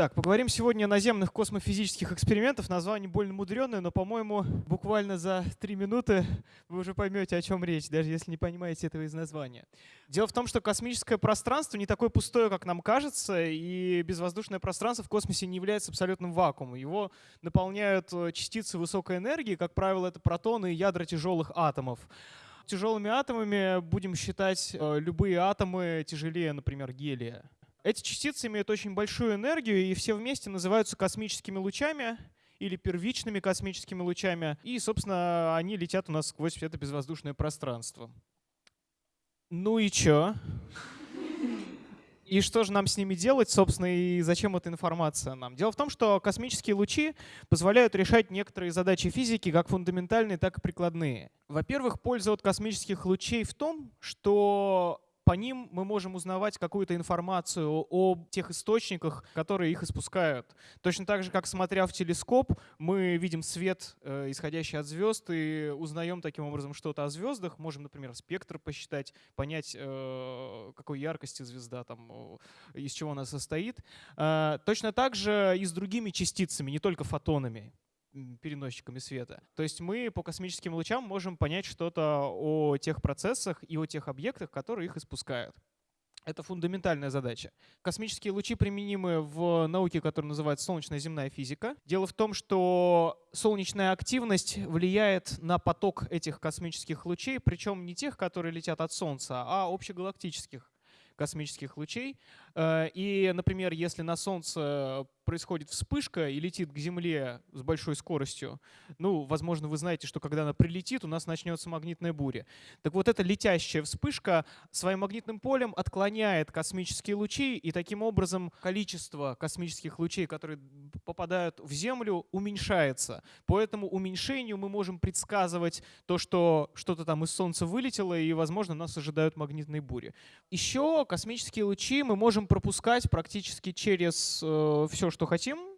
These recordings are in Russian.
Итак, поговорим сегодня о наземных космофизических экспериментах. Название больно мудреное, но, по-моему, буквально за три минуты вы уже поймете, о чем речь, даже если не понимаете этого из названия. Дело в том, что космическое пространство не такое пустое, как нам кажется, и безвоздушное пространство в космосе не является абсолютным вакуумом. Его наполняют э, частицы высокой энергии, как правило, это протоны и ядра тяжелых атомов. Тяжелыми атомами будем считать э, любые атомы тяжелее, например, гелия. Эти частицы имеют очень большую энергию, и все вместе называются космическими лучами или первичными космическими лучами. И, собственно, они летят у нас сквозь это безвоздушное пространство. Ну и чё? И что же нам с ними делать, собственно, и зачем эта информация нам? Дело в том, что космические лучи позволяют решать некоторые задачи физики, как фундаментальные, так и прикладные. Во-первых, польза от космических лучей в том, что по ним мы можем узнавать какую-то информацию о тех источниках, которые их испускают. Точно так же, как смотря в телескоп, мы видим свет, э, исходящий от звезд, и узнаем таким образом что-то о звездах. Можем, например, спектр посчитать, понять, э, какой яркости звезда, там, из чего она состоит. Э, точно так же и с другими частицами, не только фотонами переносчиками света. То есть мы по космическим лучам можем понять что-то о тех процессах и о тех объектах, которые их испускают. Это фундаментальная задача. Космические лучи применимы в науке, которая называется солнечная земная физика. Дело в том, что солнечная активность влияет на поток этих космических лучей, причем не тех, которые летят от Солнца, а общегалактических космических лучей. Э, и, например, если на Солнце происходит вспышка и летит к Земле с большой скоростью, ну, возможно, вы знаете, что когда она прилетит, у нас начнется магнитная буря. Так вот, эта летящая вспышка своим магнитным полем отклоняет космические лучи, и таким образом количество космических лучей, которые попадают в Землю, уменьшается. По этому уменьшению мы можем предсказывать то, что что-то там из Солнца вылетело, и, возможно, нас ожидают магнитные бури. Еще космические лучи мы можем пропускать практически через э, все, что хотим.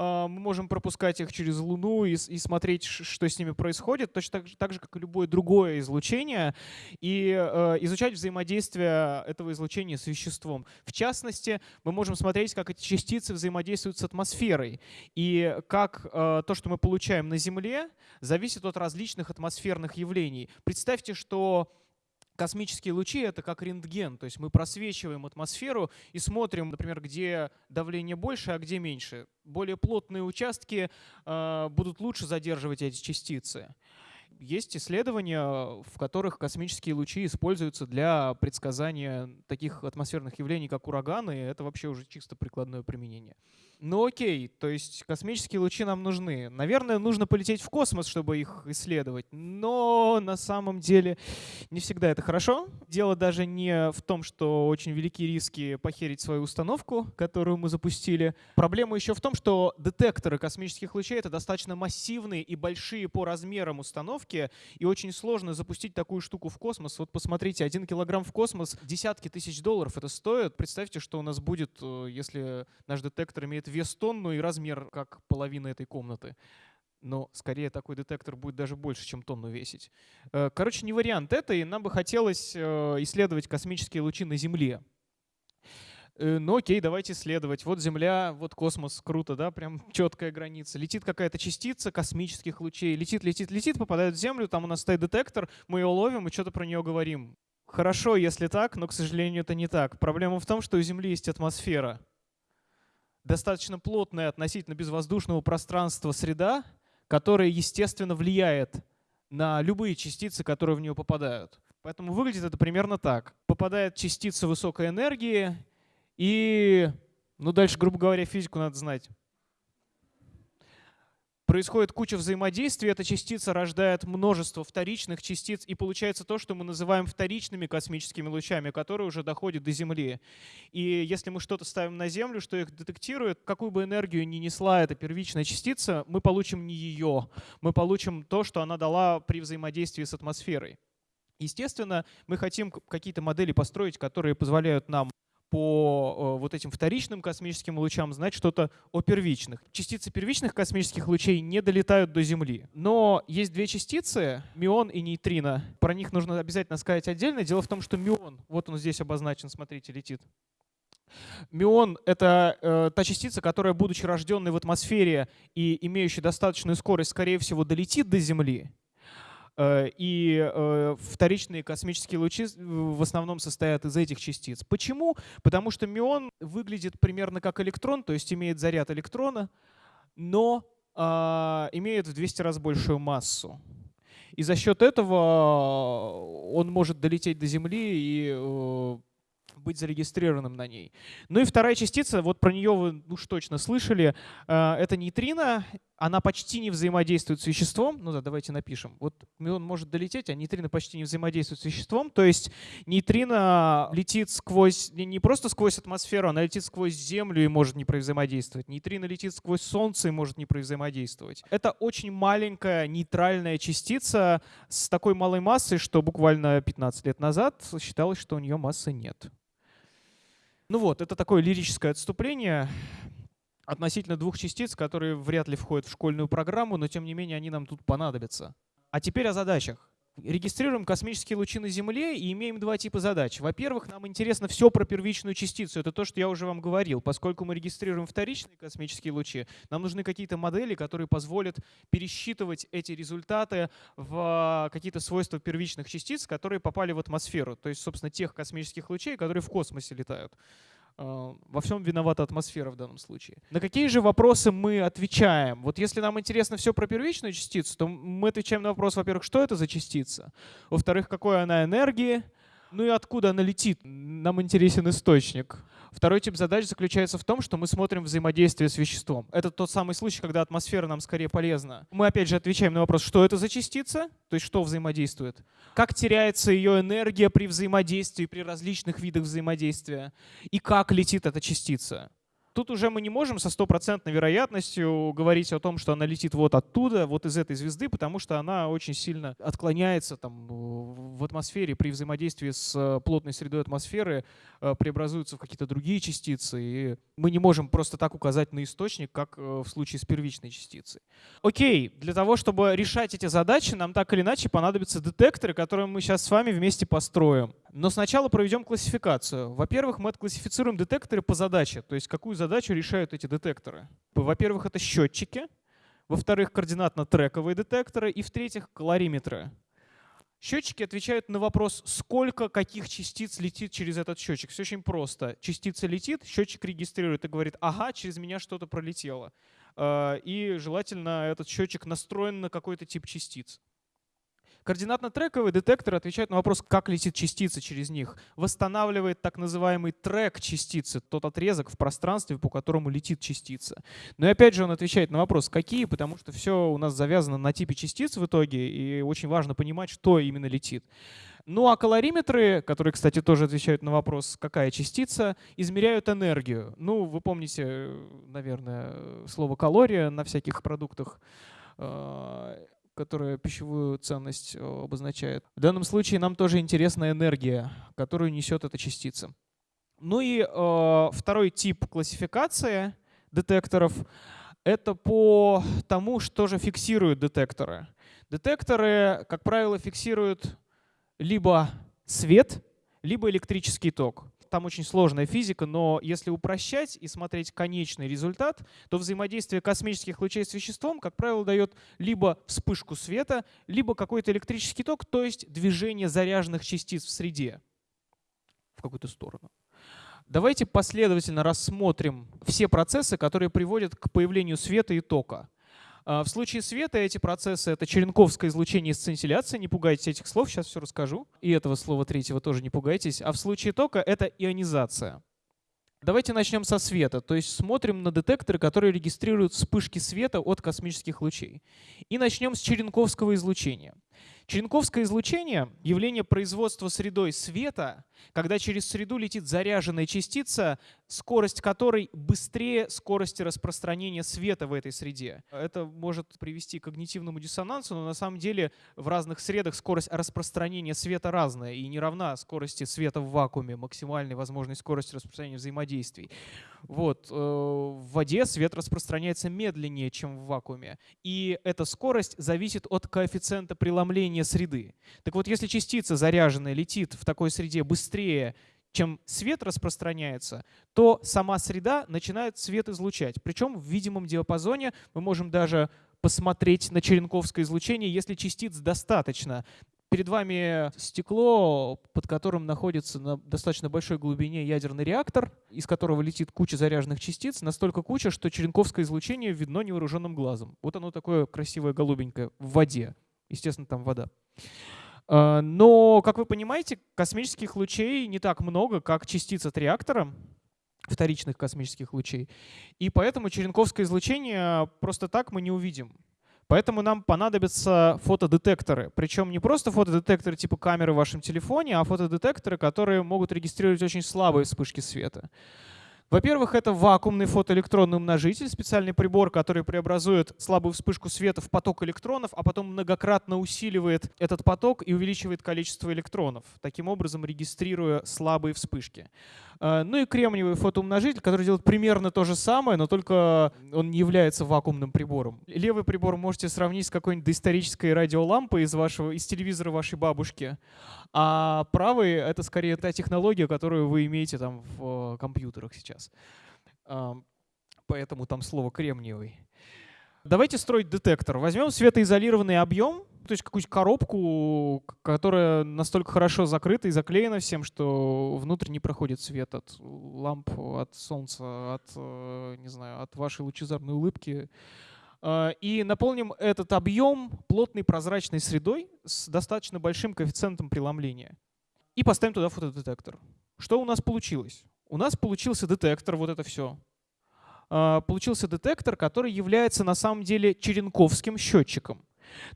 А, мы можем пропускать их через Луну и, и смотреть, что с ними происходит, точно так же, так же как и любое другое излучение, и э, изучать взаимодействие этого излучения с веществом. В частности, мы можем смотреть, как эти частицы взаимодействуют с атмосферой, и как э, то, что мы получаем на Земле, зависит от различных атмосферных явлений. Представьте, что космические лучи — это как рентген, то есть мы просвечиваем атмосферу и смотрим, например, где давление больше, а где меньше. Более плотные участки э, будут лучше задерживать эти частицы. Есть исследования, в которых космические лучи используются для предсказания таких атмосферных явлений, как ураганы. Это вообще уже чисто прикладное применение. Ну окей, то есть космические лучи нам нужны. Наверное, нужно полететь в космос, чтобы их исследовать, но на самом деле не всегда это хорошо. Дело даже не в том, что очень велики риски похерить свою установку, которую мы запустили. Проблема еще в том, что детекторы космических лучей — это достаточно массивные и большие по размерам установки, и очень сложно запустить такую штуку в космос. Вот посмотрите, один килограмм в космос, десятки тысяч долларов это стоит. Представьте, что у нас будет, э, если наш детектор имеет вес тонну и размер как половина этой комнаты. Но скорее такой детектор будет даже больше, чем тонну весить. Э, короче, не вариант это, и нам бы хотелось э, исследовать космические лучи на Земле. Э, ну окей, давайте исследовать. Вот Земля, вот космос, круто, да, прям четкая граница. Летит какая-то частица космических лучей, летит, летит, летит, попадает в Землю, там у нас стоит детектор, мы ее ловим и что-то про нее говорим. Хорошо, если так, но, к сожалению, это не так. Проблема в том, что у Земли есть атмосфера достаточно плотная относительно безвоздушного пространства среда, которая, естественно, влияет на любые частицы, которые в нее попадают. Поэтому выглядит это примерно так. Попадает частица высокой энергии, и, ну дальше, грубо говоря, физику надо знать происходит куча взаимодействий, эта частица рождает множество вторичных частиц, и получается то, что мы называем вторичными космическими лучами, которые уже доходят до Земли. И если мы что-то ставим на Землю, что их детектирует, какую бы энергию ни несла эта первичная частица, мы получим не ее, мы получим то, что она дала при взаимодействии с атмосферой. Естественно, мы хотим какие-то модели построить, которые позволяют нам по э, вот этим вторичным космическим лучам знать что-то о первичных. Частицы первичных космических лучей не долетают до Земли. Но есть две частицы, мион и нейтрино. Про них нужно обязательно сказать отдельно. Дело в том, что мион, вот он здесь обозначен, смотрите, летит. Мион — это э, та частица, которая, будучи рожденной в атмосфере и имеющей достаточную скорость, скорее всего, долетит до Земли. Э, и э, вторичные космические лучи в основном состоят из этих частиц. Почему? Потому что мион выглядит примерно как электрон, то есть имеет заряд электрона, но э, имеет в 200 раз большую массу. И за счет этого он может долететь до Земли и быть зарегистрированным на ней. Ну и вторая частица, вот про нее вы уж точно слышали, э, это нейтрино. Она почти не взаимодействует с веществом. Ну да, давайте напишем. Вот он может долететь, а нейтрино почти не взаимодействует с веществом. То есть нейтрино летит сквозь, не просто сквозь атмосферу, она летит сквозь Землю и может не взаимодействовать. Нейтрино летит сквозь Солнце и может не взаимодействовать. Это очень маленькая нейтральная частица с такой малой массой, что буквально 15 лет назад считалось, что у нее массы нет. Ну вот, это такое лирическое отступление относительно двух частиц, которые вряд ли входят в школьную программу, но тем не менее они нам тут понадобятся. А теперь о задачах регистрируем космические лучи на Земле и имеем два типа задач. Во-первых, нам интересно все про первичную частицу. Это то, что я уже вам говорил. Поскольку мы регистрируем вторичные космические лучи, нам нужны какие-то модели, которые позволят пересчитывать эти результаты в какие-то свойства первичных частиц, которые попали в атмосферу. То есть, собственно, тех космических лучей, которые в космосе летают. Э, во всем виновата атмосфера в данном случае. На какие же вопросы мы отвечаем? Вот если нам интересно все про первичную частицу, то мы отвечаем на вопрос, во-первых, что это за частица? Во-вторых, какой она энергии? Ну и откуда она летит? Нам интересен источник. Второй тип задач заключается в том, что мы смотрим взаимодействие с веществом. Это тот самый случай, когда атмосфера нам скорее полезна. Мы опять же отвечаем на вопрос, что это за частица, то есть что взаимодействует, как теряется ее энергия при взаимодействии, при различных видах взаимодействия, и как летит эта частица. Тут уже мы не можем со стопроцентной вероятностью говорить о том, что она летит вот оттуда, вот из этой звезды, потому что она очень сильно отклоняется там, в атмосфере при взаимодействии с э, плотной средой атмосферы, э, преобразуются в какие-то другие частицы, и мы не можем просто так указать на источник, как э, в случае с первичной частицей. Окей, для того, чтобы решать эти задачи, нам так или иначе понадобятся детекторы, которые мы сейчас с вами вместе построим. Но сначала проведем классификацию. Во-первых, мы отклассифицируем детекторы по задаче, то есть какую задачу решают эти детекторы. Во-первых, это счетчики, во-вторых, координатно-трековые детекторы и, в-третьих, калориметры. Счетчики отвечают на вопрос, сколько каких частиц летит через этот счетчик. Все очень просто. Частица летит, счетчик регистрирует и говорит, ага, через меня что-то пролетело. Э, и желательно этот счетчик настроен на какой-то тип частиц. Координатно-трековый детектор отвечает на вопрос, как летит частица через них. Восстанавливает так называемый трек частицы, тот отрезок в пространстве, по которому летит частица. Но и опять же он отвечает на вопрос, какие, потому что все у нас завязано на типе частиц в итоге, и очень важно понимать, что именно летит. Ну а калориметры, которые, кстати, тоже отвечают на вопрос, какая частица, измеряют энергию. Ну, вы помните, наверное, слово калория на всяких продуктах э, которая пищевую ценность э, обозначает. В данном случае нам тоже интересна энергия, которую несет эта частица. Ну и э, второй тип классификации детекторов — это по тому, что же фиксируют детекторы. Детекторы, как правило, фиксируют либо свет, либо электрический ток там очень сложная физика, но если упрощать и смотреть конечный результат, то взаимодействие космических лучей с веществом, как правило, дает либо вспышку света, либо какой-то электрический ток, то есть движение заряженных частиц в среде в какую-то сторону. Давайте последовательно рассмотрим все процессы, которые приводят к появлению света и тока. А, в случае света эти процессы — это черенковское излучение и сцинтилляция. Не пугайтесь этих слов, сейчас все расскажу. И этого слова третьего тоже не пугайтесь. А в случае тока — это ионизация. Давайте начнем со света, то есть смотрим на детекторы, которые регистрируют вспышки света от космических лучей. И начнем с черенковского излучения. Черенковское излучение — явление производства средой света, когда через среду летит заряженная частица, скорость которой быстрее скорости распространения света в этой среде. Это может привести к когнитивному диссонансу, но на самом деле в разных средах скорость распространения света разная и не равна скорости света в вакууме, максимальной возможной скорости распространения взаимодействий. Вот. Э, в воде свет распространяется медленнее, чем в вакууме. И эта скорость зависит от коэффициента преломления среды. Так вот, если частица заряженная летит в такой среде быстрее, чем свет распространяется, то сама среда начинает свет излучать. Причем в видимом диапазоне мы можем даже посмотреть на черенковское излучение, если частиц достаточно. Перед вами стекло, под которым находится на достаточно большой глубине ядерный реактор, из которого летит куча заряженных частиц, настолько куча, что черенковское излучение видно невооруженным глазом. Вот оно такое красивое голубенькое в воде. Естественно, там вода. А, но, как вы понимаете, космических лучей не так много, как частиц от реактора, вторичных космических лучей. И поэтому черенковское излучение просто так мы не увидим. Поэтому нам понадобятся фотодетекторы. Причем не просто фотодетекторы типа камеры в вашем телефоне, а фотодетекторы, которые могут регистрировать очень слабые вспышки света. Во-первых, это вакуумный фотоэлектронный умножитель, специальный прибор, который преобразует слабую вспышку света в поток электронов, а потом многократно усиливает этот поток и увеличивает количество электронов, таким образом регистрируя слабые вспышки. Э, ну и кремниевый фотоумножитель, который делает примерно то же самое, но только он не является вакуумным прибором. Левый прибор можете сравнить с какой-нибудь доисторической радиолампой из, вашего, из телевизора вашей бабушки, а правый — это скорее та технология, которую вы имеете там в э, компьютерах сейчас. Поэтому там слово «кремниевый». Давайте строить детектор. Возьмем светоизолированный объем, то есть какую-нибудь коробку, которая настолько хорошо закрыта и заклеена всем, что внутрь не проходит свет от ламп, от солнца, от, э, не знаю, от вашей лучезарной улыбки. А, и наполним этот объем плотной прозрачной средой с достаточно большим коэффициентом преломления. И поставим туда фотодетектор. Что у нас получилось? У нас получился детектор, вот это все. А, получился детектор, который является на самом деле черенковским счетчиком.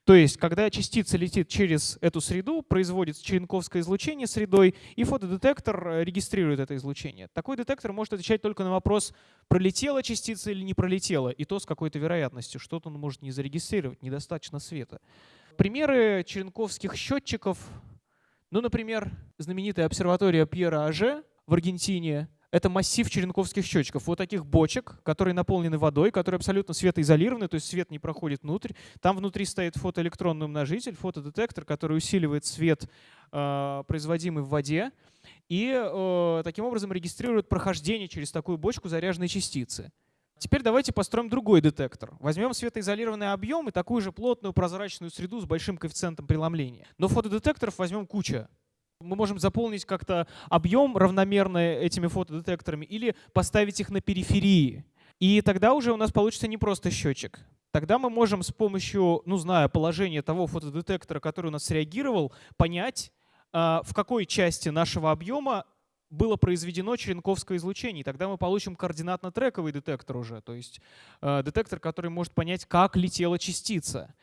То есть, когда частица летит через эту среду, производится черенковское излучение средой, и фотодетектор э, регистрирует это излучение. Такой детектор может отвечать только на вопрос, пролетела частица или не пролетела, и то с какой-то вероятностью. Что-то он может не зарегистрировать, недостаточно света. Примеры черенковских счетчиков, ну, например, знаменитая обсерватория Пьера Аже в Аргентине — это массив черенковских счетчиков. Вот таких бочек, которые наполнены водой, которые абсолютно светоизолированы, то есть свет не проходит внутрь. Там внутри стоит фотоэлектронный умножитель, фотодетектор, который усиливает свет, э, производимый в воде, и э, таким образом регистрирует прохождение через такую бочку заряженной частицы. Теперь давайте построим другой детектор. Возьмем светоизолированный объем и такую же плотную прозрачную среду с большим коэффициентом преломления. Но фотодетекторов возьмем куча мы можем заполнить как-то объем равномерно этими фотодетекторами или поставить их на периферии. И тогда уже у нас получится не просто счетчик. Тогда мы можем с помощью, ну, зная положение того фотодетектора, который у нас среагировал, понять, а, в какой части нашего объема было произведено черенковское излучение. И тогда мы получим координатно-трековый детектор уже, то есть а, детектор, который может понять, как летела частица.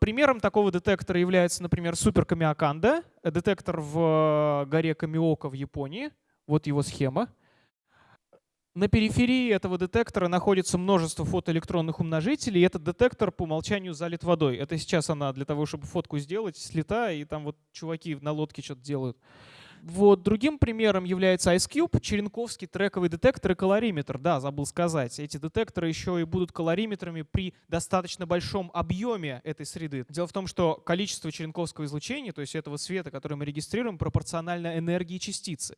Примером такого детектора является, например, Супер Камиаканда, детектор в э, горе Камиока в Японии. Вот его схема. На периферии этого детектора находится множество фотоэлектронных умножителей, и этот детектор по умолчанию залит водой. Это сейчас она для того, чтобы фотку сделать, слета, и там вот чуваки на лодке что-то делают. Вот. Другим примером является IceCube, черенковский трековый детектор и калориметр. Да, забыл сказать. Эти детекторы еще и будут калориметрами при достаточно большом объеме этой среды. Дело в том, что количество черенковского излучения, то есть этого света, который мы регистрируем, пропорционально энергии частицы.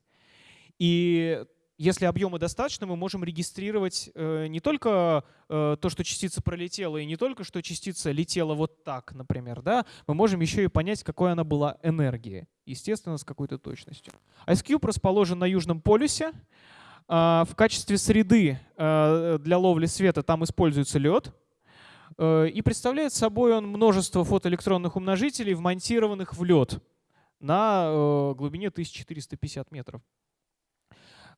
И если объема достаточно, мы можем регистрировать э, не только э, то, что частица пролетела, и не только, что частица летела вот так, например, да, мы можем еще и понять, какой она была энергии, естественно, с какой-то точностью. IceCube расположен на Южном полюсе. Э, в качестве среды э, для ловли света там используется лед. И представляет собой он множество фотоэлектронных умножителей, вмонтированных в лед на глубине 1450 метров.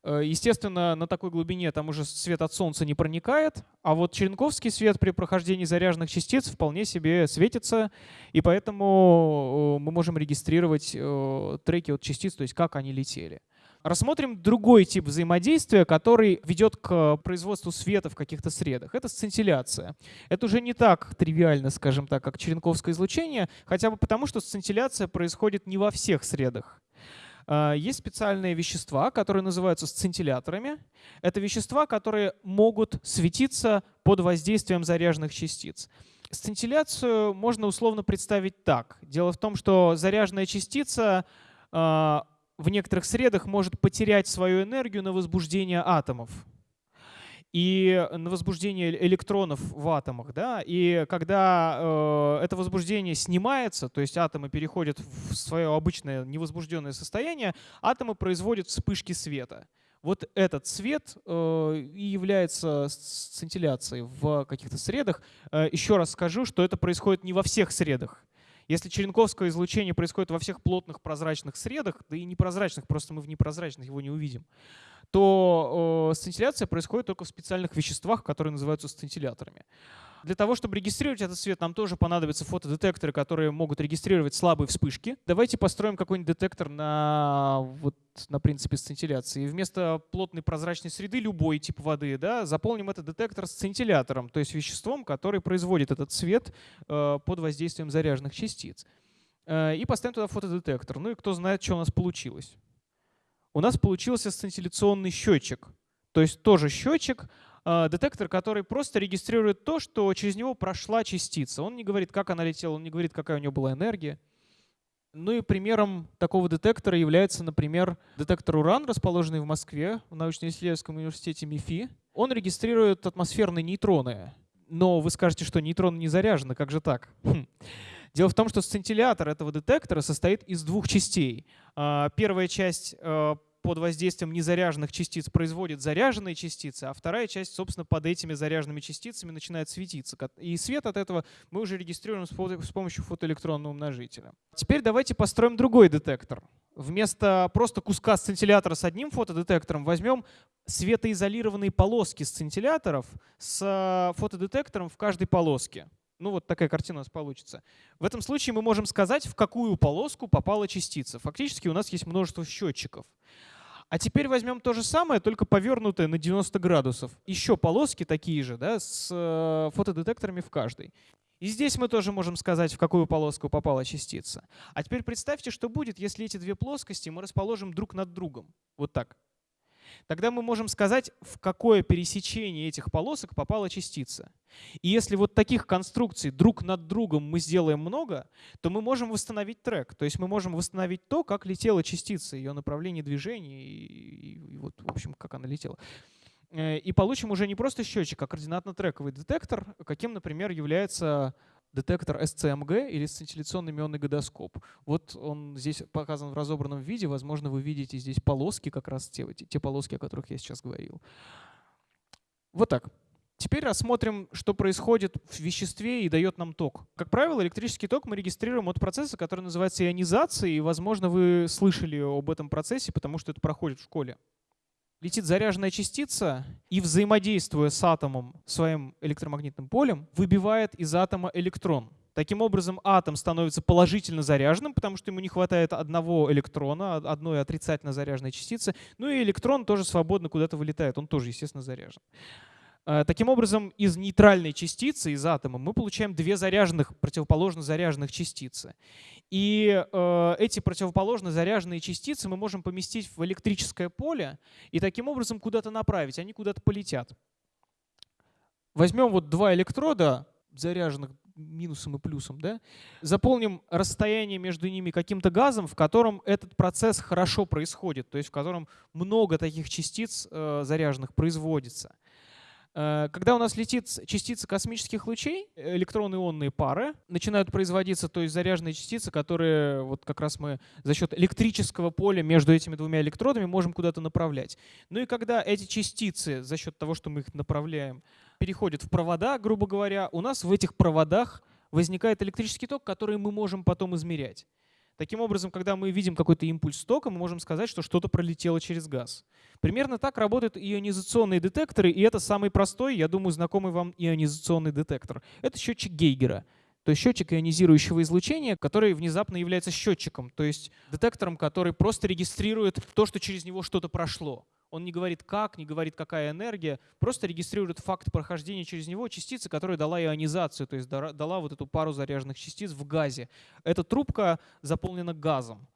Э, естественно, на такой глубине там уже свет от Солнца не проникает, а вот черенковский свет при прохождении заряженных частиц вполне себе светится, и поэтому э, мы можем регистрировать э, треки от частиц, то есть как они летели. Рассмотрим другой тип взаимодействия, который ведет к производству света в каких-то средах. Это сцинтилляция. Это уже не так тривиально, скажем так, как черенковское излучение, хотя бы потому, что сцинтилляция происходит не во всех средах. А, есть специальные вещества, которые называются сцинтилляторами. Это вещества, которые могут светиться под воздействием заряженных частиц. Сцинтилляцию можно условно представить так. Дело в том, что заряженная частица а, в некоторых средах может потерять свою энергию на возбуждение атомов и на возбуждение электронов в атомах. Да? И когда э, это возбуждение снимается, то есть атомы переходят в свое обычное невозбужденное состояние, атомы производят вспышки света. Вот этот цвет э, и является сцинтилляцией в каких-то средах. Э, еще раз скажу, что это происходит не во всех средах. Если черенковское излучение происходит во всех плотных прозрачных средах, да и непрозрачных, просто мы в непрозрачных его не увидим, то э, сцинтилляция происходит только в специальных веществах, которые называются сцинтилляторами. Для того, чтобы регистрировать этот свет, нам тоже понадобятся фотодетекторы, которые могут регистрировать слабые вспышки. Давайте построим какой-нибудь детектор на, вот, на принципе сцинтилляции. И вместо плотной прозрачной среды любой тип воды да, заполним этот детектор сцинтиллятором, то есть веществом, который производит этот свет э, под воздействием заряженных частиц. Э, и поставим туда фотодетектор. Ну и кто знает, что у нас получилось у нас получился сцинтилляционный счетчик. То есть тоже счетчик, а, детектор, который просто регистрирует то, что через него прошла частица. Он не говорит, как она летела, он не говорит, какая у нее была энергия. Ну и примером такого детектора является, например, детектор уран, расположенный в Москве, в научно-исследовательском университете МИФИ. Он регистрирует атмосферные нейтроны. Но вы скажете, что нейтроны не заряжены, как же так? Дело в том, что сцинтиллятор этого детектора состоит из двух частей. А, первая часть э, под воздействием незаряженных частиц производит заряженные частицы, а вторая часть, собственно, под этими заряженными частицами начинает светиться. И свет от этого мы уже регистрируем с помощью фотоэлектронного умножителя. Теперь давайте построим другой детектор. Вместо просто куска сцинтиллятора с одним фотодетектором возьмем светоизолированные полоски сцинтилляторов с э, фотодетектором в каждой полоске. Ну вот такая картина у нас получится. В этом случае мы можем сказать, в какую полоску попала частица. Фактически у нас есть множество счетчиков. А теперь возьмем то же самое, только повернутое на 90 градусов. Еще полоски такие же, да, с э, фотодетекторами в каждой. И здесь мы тоже можем сказать, в какую полоску попала частица. А теперь представьте, что будет, если эти две плоскости мы расположим друг над другом. Вот так тогда мы можем сказать, в какое пересечение этих полосок попала частица. И если вот таких конструкций друг над другом мы сделаем много, то мы можем восстановить трек. То есть мы можем восстановить то, как летела частица, ее направление движения и, и, вот, в общем, как она летела. Э, и получим уже не просто счетчик, а координатно-трековый детектор, каким, например, является детектор SCMG или сцинтилляционный мионный годоскоп. Вот он здесь показан в разобранном виде. Возможно, вы видите здесь полоски, как раз те, те полоски, о которых я сейчас говорил. Вот так. Теперь рассмотрим, что происходит в веществе и дает нам ток. Как правило, электрический ток мы регистрируем от процесса, который называется ионизацией. И, возможно, вы слышали об этом процессе, потому что это проходит в школе летит заряженная частица и, взаимодействуя с атомом своим электромагнитным полем, выбивает из атома электрон. Таким образом, атом становится положительно заряженным, потому что ему не хватает одного электрона, одной отрицательно заряженной частицы. Ну и электрон тоже свободно куда-то вылетает, он тоже, естественно, заряжен. Э, таким образом, из нейтральной частицы, из атома, мы получаем две заряженных, противоположно заряженных частицы. И э, эти противоположно заряженные частицы мы можем поместить в электрическое поле и таким образом куда-то направить, они куда-то полетят. Возьмем вот два электрода, заряженных минусом и плюсом, да? заполним расстояние между ними каким-то газом, в котором этот процесс хорошо происходит, то есть в котором много таких частиц э, заряженных производится. Э, когда у нас летит частица космических лучей, электронно-ионные пары начинают производиться, то есть заряженные частицы, которые вот как раз мы за счет электрического поля между этими двумя электродами можем куда-то направлять. Ну и когда эти частицы за счет того, что мы их направляем, переходят в провода, грубо говоря, у нас в этих проводах возникает электрический ток, который мы можем потом измерять. Таким образом, когда мы видим какой-то импульс тока, мы можем сказать, что что-то пролетело через газ. Примерно так работают ионизационные детекторы, и это самый простой, я думаю, знакомый вам ионизационный детектор. Это счетчик Гейгера. То есть счетчик ионизирующего излучения, который внезапно является счетчиком, то есть детектором, который просто регистрирует то, что через него что-то прошло. Он не говорит как, не говорит какая энергия, просто регистрирует факт прохождения через него частицы, которая дала ионизацию, то есть дала вот эту пару заряженных частиц в газе. Эта трубка заполнена газом,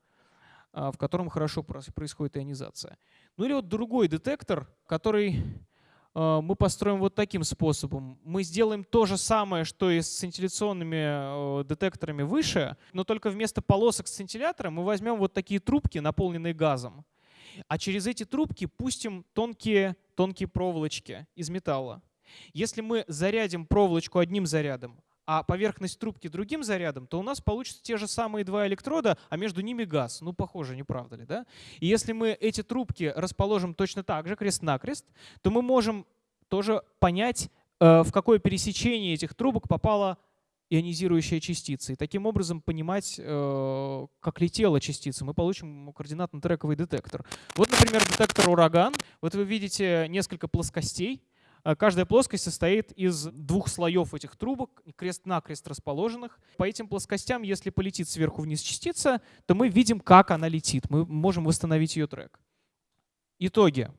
а, в котором хорошо происходит ионизация. Ну или вот другой детектор, который э, мы построим вот таким способом. Мы сделаем то же самое, что и с сцинтилляционными детекторами выше, но только вместо полосок сцинтиллятора мы возьмем вот такие трубки, наполненные газом. А через эти трубки пустим тонкие, тонкие проволочки из металла. Если мы зарядим проволочку одним зарядом, а поверхность трубки другим зарядом, то у нас получатся те же самые два электрода, а между ними газ. Ну, похоже, не правда ли, да? И если мы эти трубки расположим точно так же, крест-накрест, то мы можем тоже понять, э, в какое пересечение этих трубок попала ионизирующая частица. И таким образом понимать, э, как летела частица. Мы получим координатно-трековый детектор. Вот, например, детектор ураган. Вот вы видите несколько плоскостей. Э, каждая плоскость состоит из двух слоев этих трубок, крест-накрест расположенных. По этим плоскостям, если полетит сверху вниз частица, то мы видим, как она летит. Мы можем восстановить ее трек. Итоги.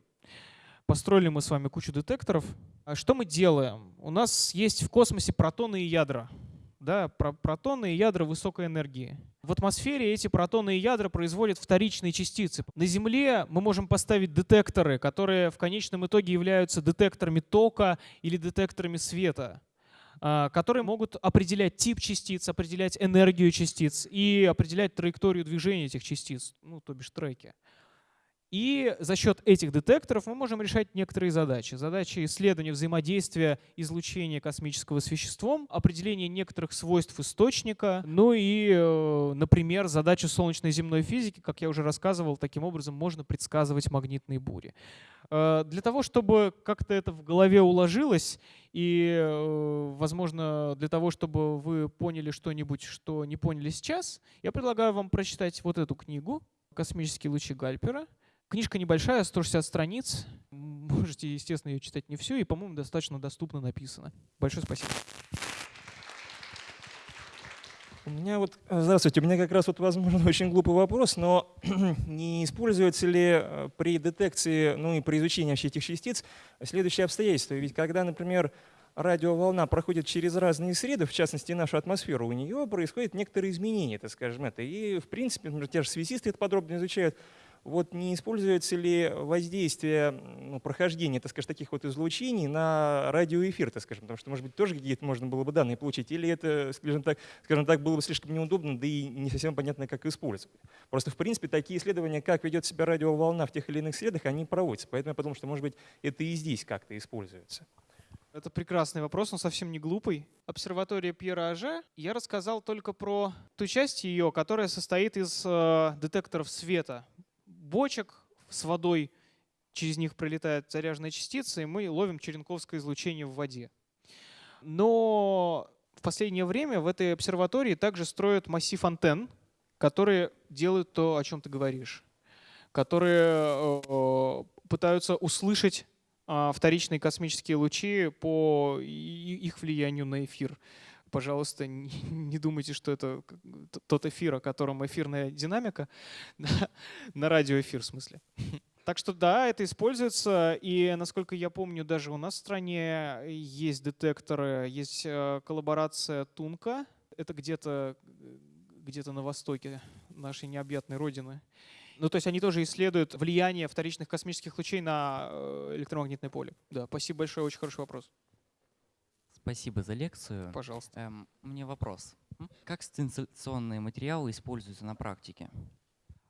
Построили мы с вами кучу детекторов. А что мы делаем? У нас есть в космосе протоны и ядра да, протоны и ядра высокой энергии. В атмосфере эти протоны и ядра производят вторичные частицы. На Земле мы можем поставить детекторы, которые в конечном итоге являются детекторами тока или детекторами света а, которые могут определять тип частиц, определять энергию частиц и определять траекторию движения этих частиц, ну, то бишь треки. И за счет этих детекторов мы можем решать некоторые задачи. Задачи исследования взаимодействия излучения космического с веществом, определения некоторых свойств источника, ну и, э, например, задачи солнечной земной физики, как я уже рассказывал, таким образом можно предсказывать магнитные бури. Э, для того, чтобы как-то это в голове уложилось, и, э, возможно, для того, чтобы вы поняли что-нибудь, что не поняли сейчас, я предлагаю вам прочитать вот эту книгу «Космические лучи Гальпера». Книжка небольшая, 160 страниц. Можете, естественно, ее читать не все, и, по-моему, достаточно доступно написано. Большое спасибо. У меня вот, э, здравствуйте, у меня как раз вот, возможно, очень глупый вопрос, но не используется ли э, при детекции, ну и при изучении вообще этих частиц следующее обстоятельство? Ведь когда, например, радиоволна проходит через разные среды, в частности нашу атмосферу, у нее происходят некоторые изменения, так скажем, это. И, в принципе, например, те же связисты это подробно изучают, вот не используется ли воздействие, ну, прохождение, так скажем, таких вот излучений на радиоэфир, так скажем, потому что, может быть, тоже какие-то можно было бы данные получить, или это, скажем так, скажем так, было бы слишком неудобно, да и не совсем понятно, как использовать. Просто, в принципе, такие исследования, как ведет себя радиоволна в тех или иных средах, они проводятся. Поэтому я подумал, что, может быть, это и здесь как-то используется. Это прекрасный вопрос, он совсем не глупый. Обсерватория Пьера Аже, я рассказал только про ту часть ее, которая состоит из э, детекторов света бочек с водой, через них пролетают заряженные частицы, и мы ловим черенковское излучение в воде. Но в последнее время в этой обсерватории также строят массив антенн, которые делают то, о чем ты говоришь, которые э, пытаются услышать а, вторичные космические лучи по их влиянию на эфир пожалуйста, не, думайте, что это тот эфир, о котором эфирная динамика, на радиоэфир в смысле. Так что да, это используется, и насколько я помню, даже у нас в стране есть детекторы, есть э, коллаборация Тунка, это где-то где, на востоке нашей необъятной родины. Ну, то есть они тоже исследуют влияние вторичных космических лучей на э, электромагнитное поле. Да, спасибо большое, очень хороший вопрос. Спасибо за лекцию. Пожалуйста. Эм, меня вопрос. Как стенцилляционные материалы используются на практике?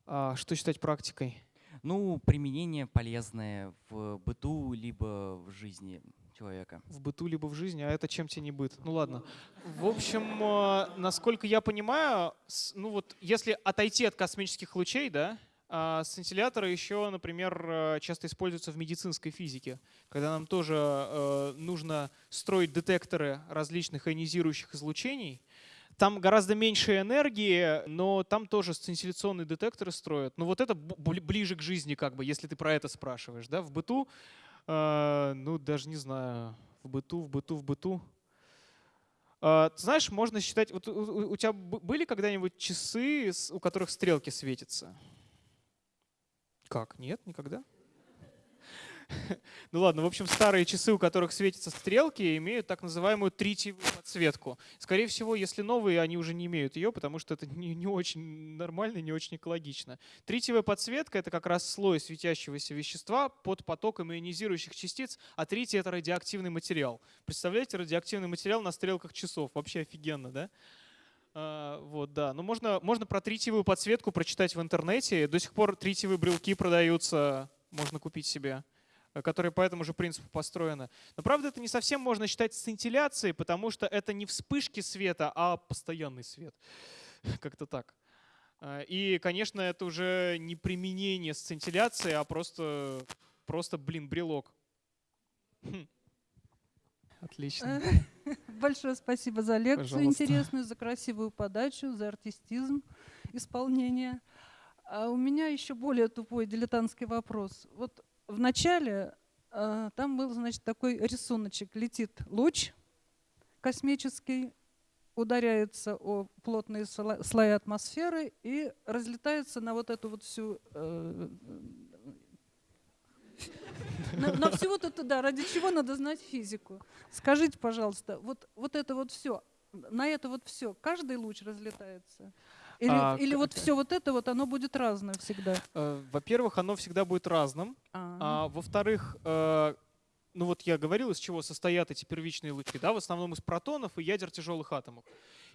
А, что считать практикой? Ну, применение полезное в быту либо в жизни человека. В быту либо в жизни, а это чем тебе не быт? Ну ладно. В общем, э, насколько я понимаю, ну вот если отойти от космических лучей, да, а сцинтилляторы еще, например, э, часто используются в медицинской физике, когда нам тоже э, нужно строить детекторы различных ионизирующих излучений. Там гораздо меньше энергии, но там тоже сцинтилляционные детекторы строят. Но вот это ближе к жизни, как бы, если ты про это спрашиваешь. Да? В быту, э, ну даже не знаю, в быту, в быту, в быту. Ты знаешь, можно считать, вот у тебя были когда-нибудь часы, у которых стрелки светятся? Как? Нет, никогда? Ну ладно, в общем, старые часы, у которых светятся стрелки, имеют так называемую тритиевую подсветку. Скорее всего, если новые, они уже не имеют ее, потому что это не, не очень нормально, не очень экологично. Тритиевая подсветка — это как раз слой светящегося вещества под потоком ионизирующих частиц, а тритий — это радиоактивный материал. Представляете, радиоактивный материал на стрелках часов. Вообще офигенно, да? А, вот, да. Но можно, можно про тритиевую подсветку прочитать в интернете. До сих пор тритиевые брелки продаются, можно купить себе э, которые по этому же принципу построены. Но правда это не совсем можно считать сцинтилляцией, потому что это не вспышки света, а постоянный свет. Как-то так. А, и, конечно, это уже не применение сцинтилляции, а просто, просто блин, брелок. Хм. Отлично. Большое спасибо за лекцию Пожалуйста. интересную, за красивую подачу, за артистизм исполнения. А у меня еще более тупой дилетантский вопрос. Вот в начале а, там был, значит, такой рисуночек. Летит луч космический, ударяется о плотные сло- слои атмосферы и разлетается на вот эту вот всю э, на, на всю вот это, да, ради чего надо знать физику. Скажите, пожалуйста, вот, вот это вот все, на это вот все, каждый луч разлетается? Или, А, или вот все вот это вот, оно будет разное всегда? Э, Во-первых, оно всегда будет разным. А, А, во-вторых, э, ну вот я говорил, из чего состоят эти первичные лучи, да, в основном из протонов и ядер тяжелых атомов.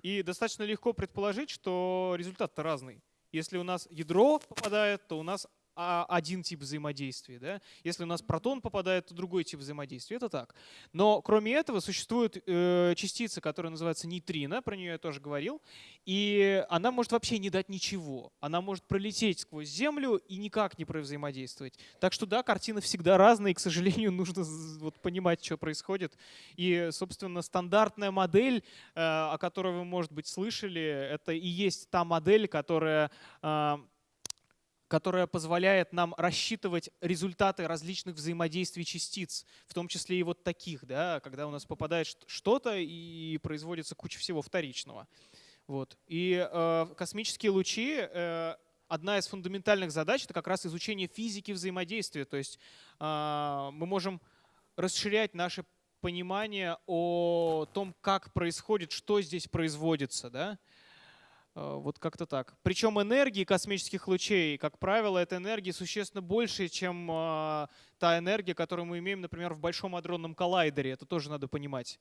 И достаточно легко предположить, что результат-то разный. Если у нас ядро попадает, то у нас один тип взаимодействия. Да? Если у нас протон попадает, то другой тип взаимодействия. Это так. Но кроме этого существует э, частица, которая называется нейтрино, про нее я тоже говорил, и она может вообще не дать ничего. Она может пролететь сквозь Землю и никак не взаимодействовать. Так что да, картины всегда разные, и, к сожалению, нужно вот понимать, что происходит. И, собственно, стандартная модель, э, о которой вы, может быть, слышали, это и есть та модель, которая э, которая позволяет нам рассчитывать результаты различных взаимодействий частиц, в том числе и вот таких, да, когда у нас попадает что-то и производится куча всего вторичного. Вот. И э, космические лучи э, одна из фундаментальных задач это как раз изучение физики взаимодействия. То есть э, мы можем расширять наше понимание о том, как происходит, что здесь производится, да. Э, Вот как-то так. Причем энергии космических лучей, как правило, это энергии существенно больше, чем э, та энергия, которую мы имеем, например, в Большом адронном коллайдере. Это тоже надо понимать.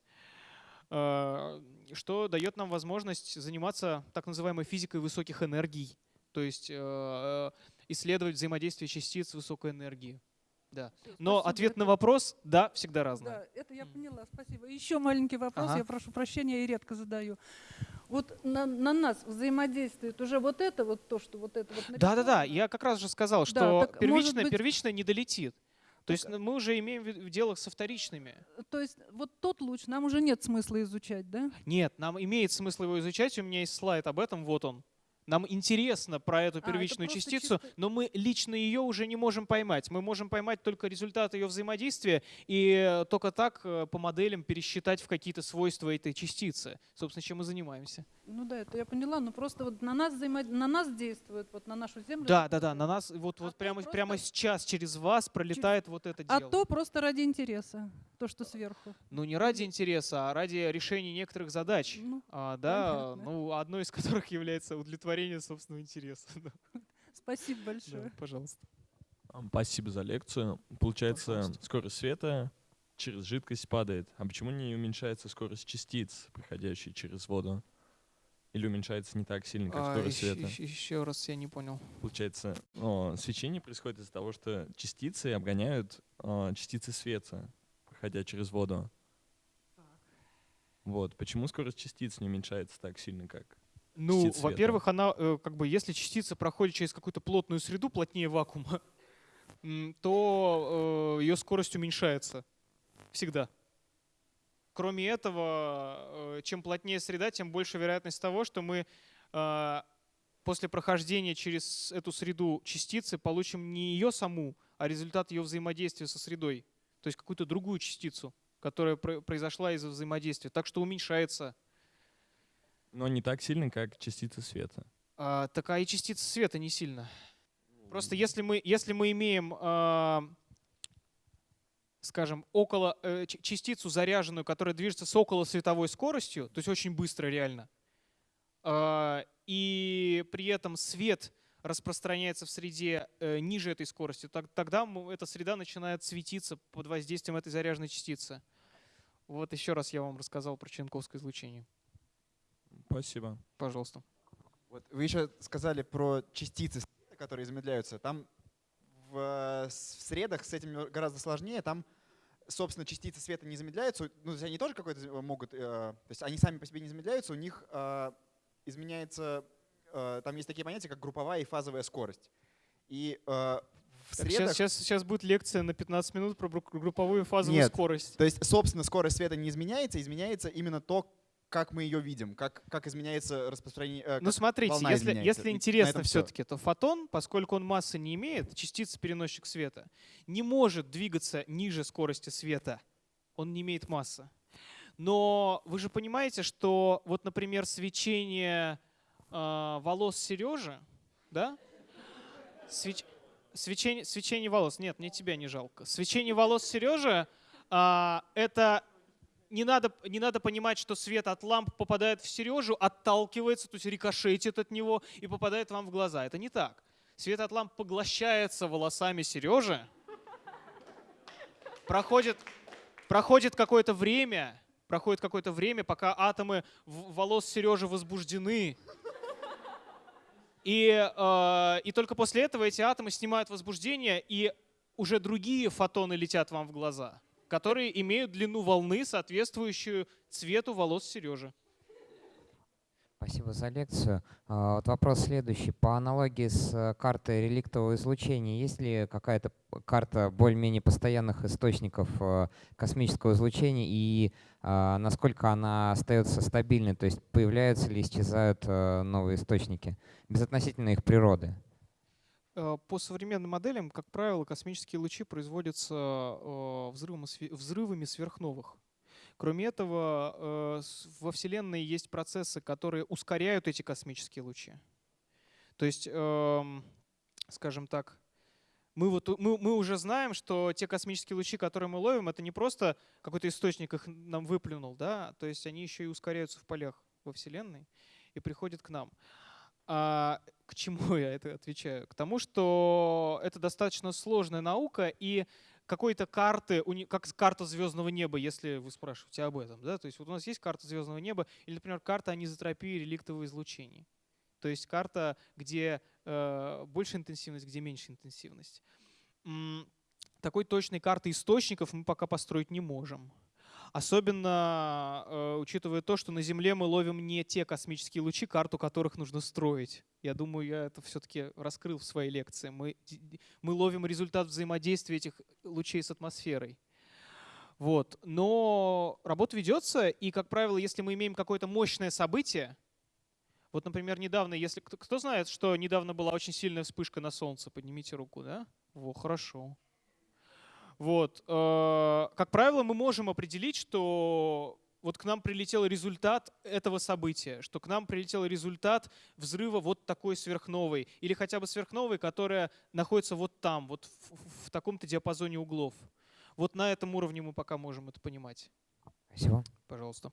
Э, Что дает нам возможность заниматься так называемой физикой высоких энергий, то есть э, исследовать взаимодействие частиц высокой энергии. Да. Но спасибо, ответ на вопрос – да, всегда разное. Да, это я поняла, спасибо. Еще маленький вопрос, Ага. я прошу прощения, я редко задаю. Вот на, на нас взаимодействует уже вот это, вот то, что вот это вот Да-да-да, я как раз же сказал, Да, что может первичное, быть- первичное не долетит. То есть ну, мы уже имеем в дело со вторичными. То есть вот тот луч нам уже нет смысла изучать, да? Нет, нам имеет смысл его изучать, у меня есть слайд об этом, вот он. Нам интересно про эту это первичную просто частицу, чисто- но мы лично ее уже не можем поймать. Мы можем поймать только результат ее взаимодействия и только так э, по моделям пересчитать в какие-то свойства этой частицы. Собственно, чем мы занимаемся. Ну да, это я поняла, но просто вот на нас, взаимо... на нас действует, вот на нашу Землю. Да, да, да, на нас вот, А вот прямо, просто- прямо сейчас через вас пролетает вот это А дело. то просто ради интереса, то, что сверху. Ну не ради интереса, а ради решения некоторых задач. Ну, А, да, понятно. ну одной из которых является удовлетворение собственного интереса. Да, спасибо да, большое. пожалуйста. Ам, Спасибо за лекцию. Получается, Пожалуйста. скорость света через жидкость падает. А почему не уменьшается скорость частиц, проходящих через воду? Или уменьшается не так сильно, как скорость света? еще, А, раз я не понял. Получается, о, свечение происходит из-за того, что частицы обгоняют а, частицы света, проходя через воду. Вот. Почему скорость частиц не уменьшается так сильно, как Ну, во-первых, она, э, как бы, если частица проходит через какую-то плотную среду, плотнее вакуума, то ее скорость уменьшается. Всегда. Кроме этого, э, чем плотнее среда, тем больше вероятность того, что мы э, после прохождения через эту среду частицы получим не ее саму, а результат ее взаимодействия со средой. То есть какую-то другую частицу, которая про- произошла из-за взаимодействия. Так что уменьшается Но не так сильно, как частицы света. А, так а и частица света не сильно. Просто если мы, если мы имеем а, скажем, около э, частицу заряженную, которая движется с около световой скоростью, то есть очень быстро реально, а, и при этом свет распространяется в среде э, ниже этой скорости, так- тогда эта среда начинает светиться под воздействием этой заряженной частицы. Вот еще раз я вам рассказал про Ченковское излучение. Спасибо. Пожалуйста. Вот вы еще сказали про частицы, света, которые замедляются. Там в, э, в средах с этим гораздо сложнее. Там, собственно, частицы света не замедляются. Ну, то есть они тоже какой-то могут... э, то есть они сами по себе не замедляются, у них э, изменяется... э, там есть такие понятия, как групповая и фазовая скорость. И э, в Так, средах... сейчас, сейчас, сейчас будет лекция на 15 минут про групповую и фазовую Нет. скорость. То есть, собственно, скорость света не изменяется, изменяется именно то, как мы ее видим, как, как изменяется распространение... э, Ну смотрите, если, если интересно все-таки, то фотон, поскольку он массы не имеет, частица переносчик света, не может двигаться ниже скорости света. Он не имеет массы. Но вы же понимаете, что вот, например, свечение э, волос Сережи, да? Свеч- свечение, свечение волос. Нет, мне тебя не жалко. Свечение волос Сережи а, это не надо, не надо понимать, что свет от ламп попадает в Сережу, отталкивается, то есть рикошетит от него и попадает вам в глаза. Это не так. Свет от ламп поглощается волосами Сережи, проходит, проходит какое-то время, проходит какое-то время, пока атомы волос Сережи возбуждены. И, э, и только после этого эти атомы снимают возбуждение, и уже другие фотоны летят вам в глаза, которые имеют длину волны, соответствующую цвету волос Сережи. Спасибо за лекцию. А, Вот вопрос следующий. По аналогии с э, картой реликтового излучения, есть ли какая-то карта более-менее постоянных источников э, космического излучения и а, насколько она остается стабильной? То есть появляются ли, исчезают э, новые источники безотносительно их природы? Э, По современным моделям, как правило, космические лучи производятся э, взрывами сверхновых. Кроме этого, э, во Вселенной есть процессы, которые ускоряют эти космические лучи. То есть, эм, скажем так, мы, вот, мы, мы уже знаем, что те космические лучи, которые мы ловим, это не просто какой-то источник их нам выплюнул, да, то есть они еще и ускоряются в полях во Вселенной и приходят к нам. А к чему я это отвечаю? К тому, что это достаточно сложная наука, и какой-то карты, как карта звездного неба, если вы спрашиваете об этом. Да? То есть вот у нас есть карта звездного неба, или, например, карта анизотропии реликтового излучения. То есть карта, где э, больше интенсивность, где меньше интенсивность. Такой точной карты источников мы пока построить не можем. Особенно э, учитывая то, что на Земле мы ловим не те космические лучи, карту которых нужно строить. Я думаю, я это все-таки раскрыл в своей лекции. Мы, мы ловим результат взаимодействия этих лучей с атмосферой. Вот. Но работа ведется, и, как правило, если мы имеем какое-то мощное событие, вот, например, недавно, если кто, кто знает, что недавно была очень сильная вспышка на Солнце, поднимите руку, да? Во, хорошо. Вот. э, Как правило, мы можем определить, что вот к нам прилетел результат этого события, что к нам прилетел результат взрыва вот такой сверхновой, или хотя бы сверхновой, которая находится вот там, вот в, в- в таком-то диапазоне углов. Вот на этом уровне мы пока можем это понимать. Спасибо. Пожалуйста.